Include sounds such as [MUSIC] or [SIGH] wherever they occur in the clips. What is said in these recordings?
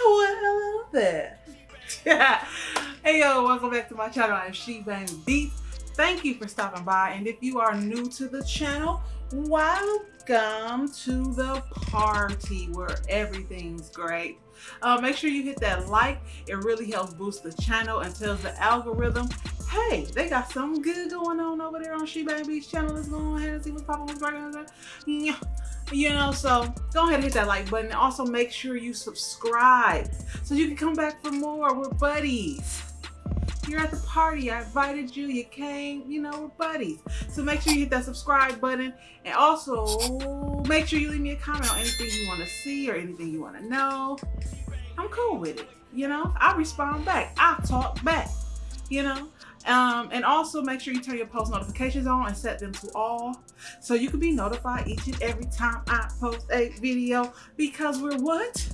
Hello there. [LAUGHS] hey yo, welcome back to my channel. I'm She Bang. Thank you for stopping by. And if you are new to the channel, welcome to the party where everything's great. Uh, make sure you hit that like. It really helps boost the channel and tells the algorithm, hey, they got something good going on over there on She Beats channel. Let's go ahead and see what's popping. Yeah you know so go ahead and hit that like button. Also make sure you subscribe so you can come back for more. We're buddies. You're at the party. I invited you. You came. You know we're buddies. So make sure you hit that subscribe button. And also make sure you leave me a comment on anything you want to see or anything you want to know. I'm cool with it you know? I respond back. I talk back you know um, and also make sure you turn your post notifications on and set them to all so you can be notified each and every time I post a video because we're what?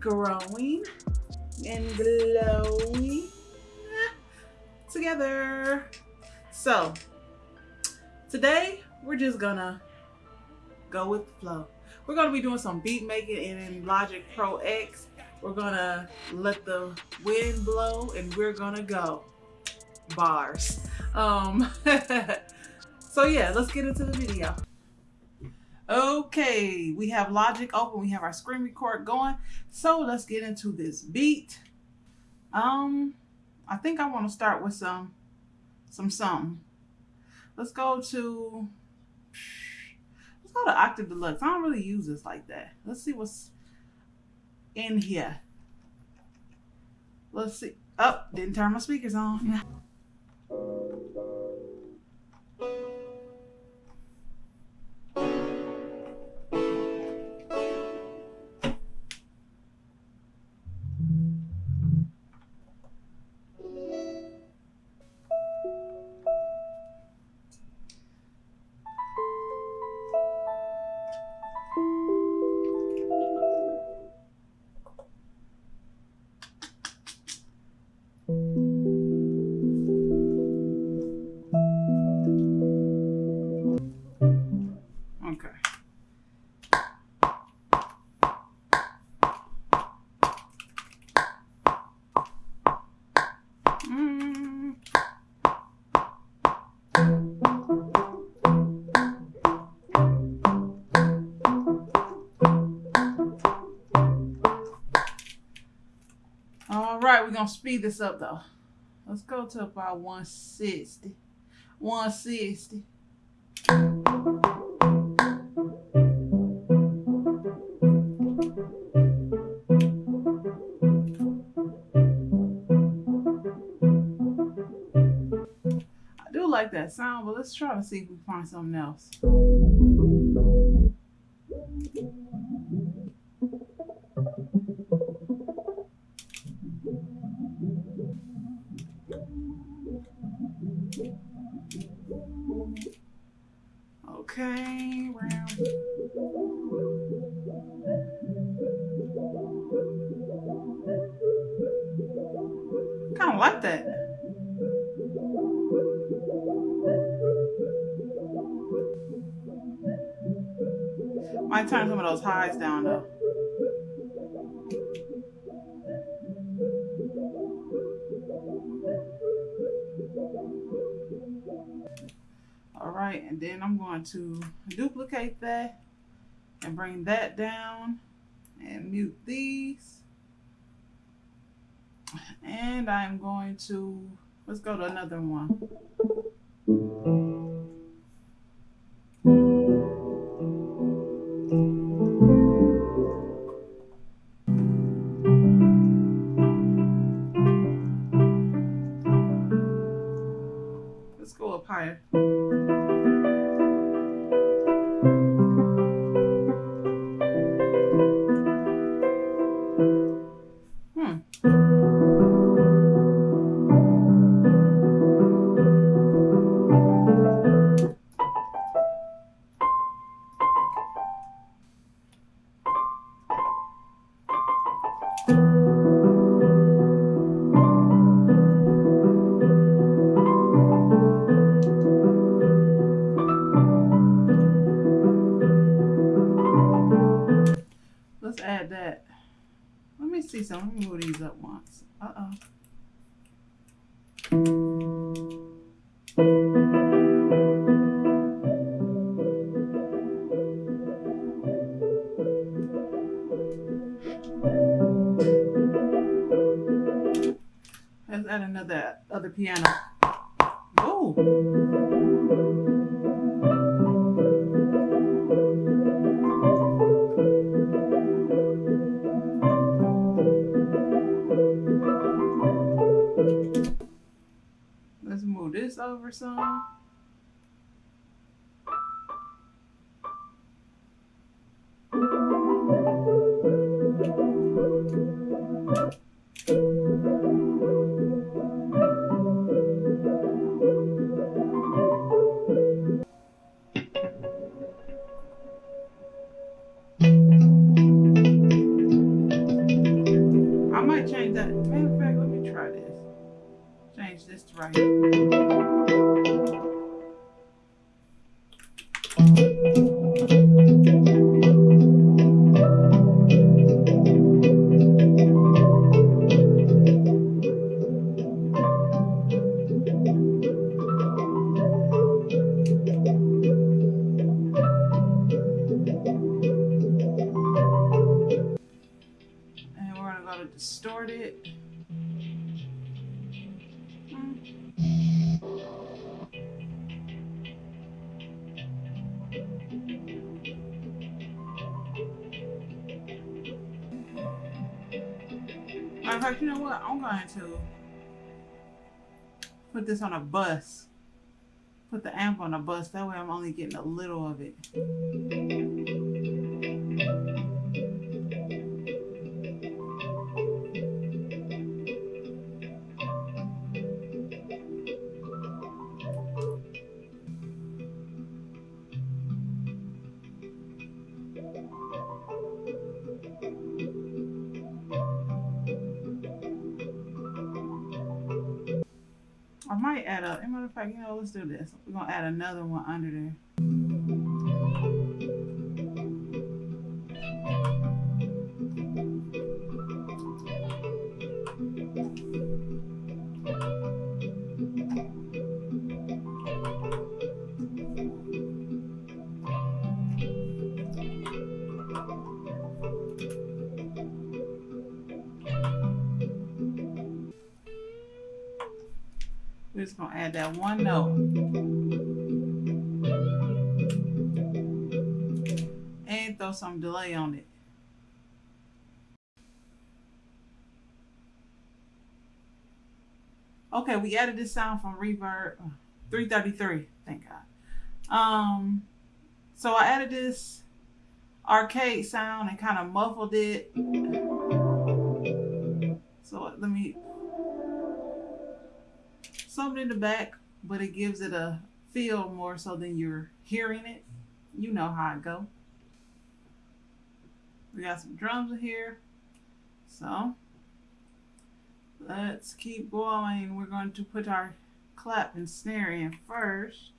Growing and glowing together. So today we're just gonna go with the flow. We're gonna be doing some beat making in Logic Pro X. We're gonna let the wind blow and we're gonna go bars. Um, [LAUGHS] so yeah, let's get into the video. Okay, we have Logic open, we have our screen record going. So let's get into this beat. Um, I think I want to start with some, some something. Let's go to, let's go to Octave Deluxe. I don't really use this like that. Let's see what's in here. Let's see. Oh, didn't turn my speakers on. [LAUGHS] we're gonna speed this up though. Let's go to about 160. 160. I do like that sound, but let's try to see if we find something else. Like that. Might turn some of those highs down though. right and then I'm going to duplicate that and bring that down and mute these and I'm going to let's go to another one. Let's go up higher Let me see some. Let me move these up once. Uh-oh. Let's add another other piano. Oh. This over some. I might change that. Matter of fact, let me try this. Change this to right here. Hmm. Matter fact, you know what? I'm going to put this on a bus. Put the amp on a bus. That way I'm only getting a little of it. This. We're gonna add another one under there. Add that one note. And throw some delay on it. Okay, we added this sound from Reverb uh, 333. Thank God. Um, so I added this arcade sound and kind of muffled it. So let me something in the back, but it gives it a feel more so than you're hearing it. You know how it go. We got some drums in here. So let's keep going. We're going to put our clap and snare in first.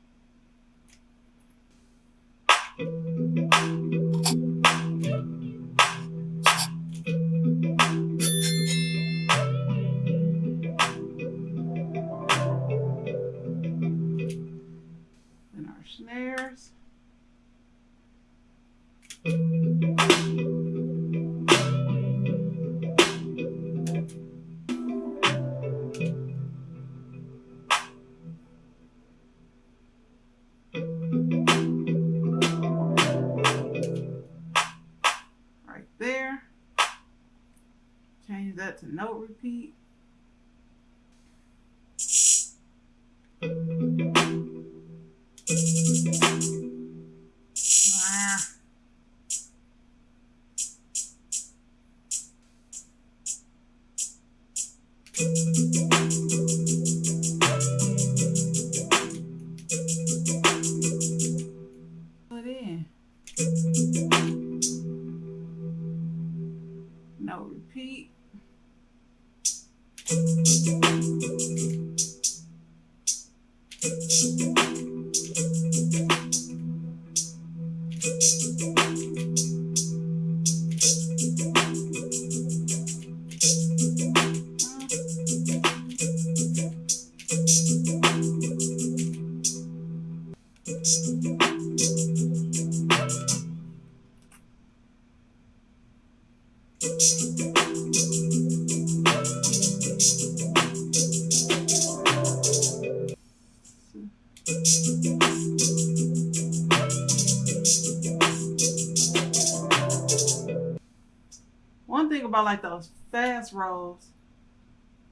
About like those fast rolls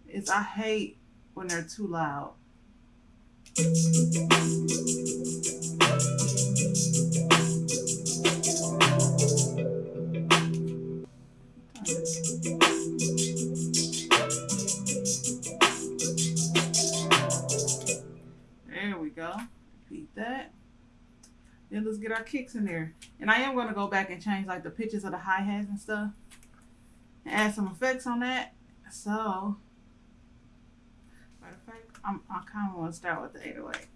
is I hate when they're too loud. There we go. Repeat that. Then let's get our kicks in there. And I am going to go back and change like the pitches of the hi-hats and stuff. Add some effects on that. So, I kind of want to start with the 808.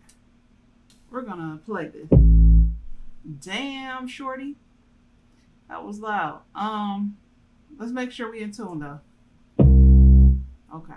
We're going to play this. Damn, shorty. That was loud. Um, Let's make sure we're in tune though. Okay.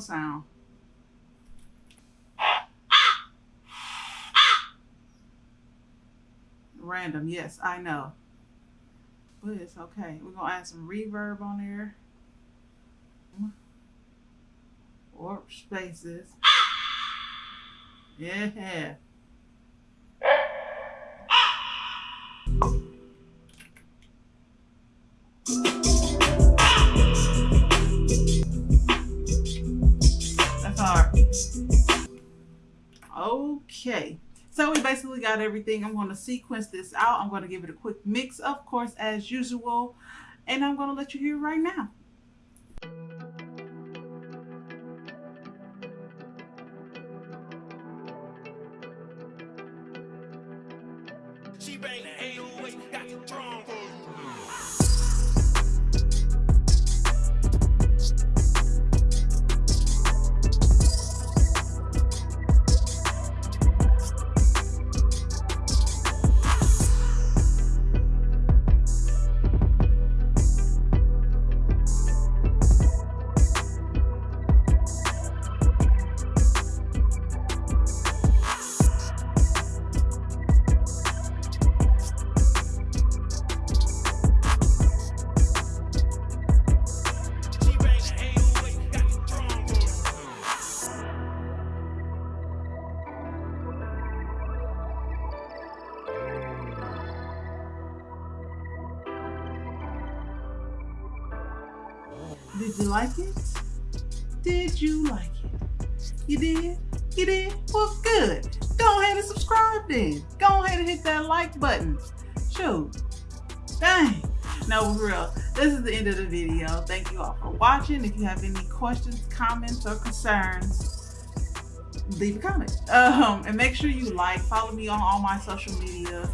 Sound. random. Yes, I know. But it's okay. We're going to add some reverb on there. Or spaces. Yeah. Everything. I'm going to sequence this out. I'm going to give it a quick mix, of course, as usual. And I'm going to let you hear right now. She bang the 808, got the drum good. Go ahead and subscribe then. Go ahead and hit that like button. Shoot. Dang. No, real. This is the end of the video. Thank you all for watching. If you have any questions, comments, or concerns, leave a comment. Um, and make sure you like, follow me on all my social media,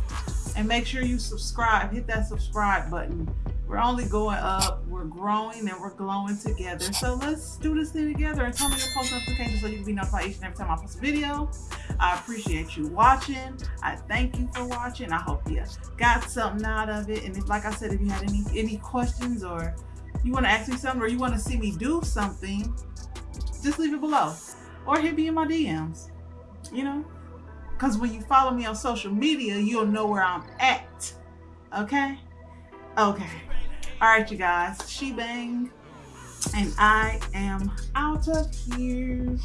and make sure you subscribe. Hit that subscribe button We're only going up, we're growing, and we're glowing together. So let's do this thing together and turn on your post notifications so you can be notified each and every time I post a video. I appreciate you watching. I thank you for watching. I hope you got something out of it. And if, like I said, if you had any any questions or you want to ask me something or you want to see me do something, just leave it below or hit me in my DMs. You know, because when you follow me on social media, you'll know where I'm at. Okay? Okay. All right, you guys. She Bang. And I am out of here.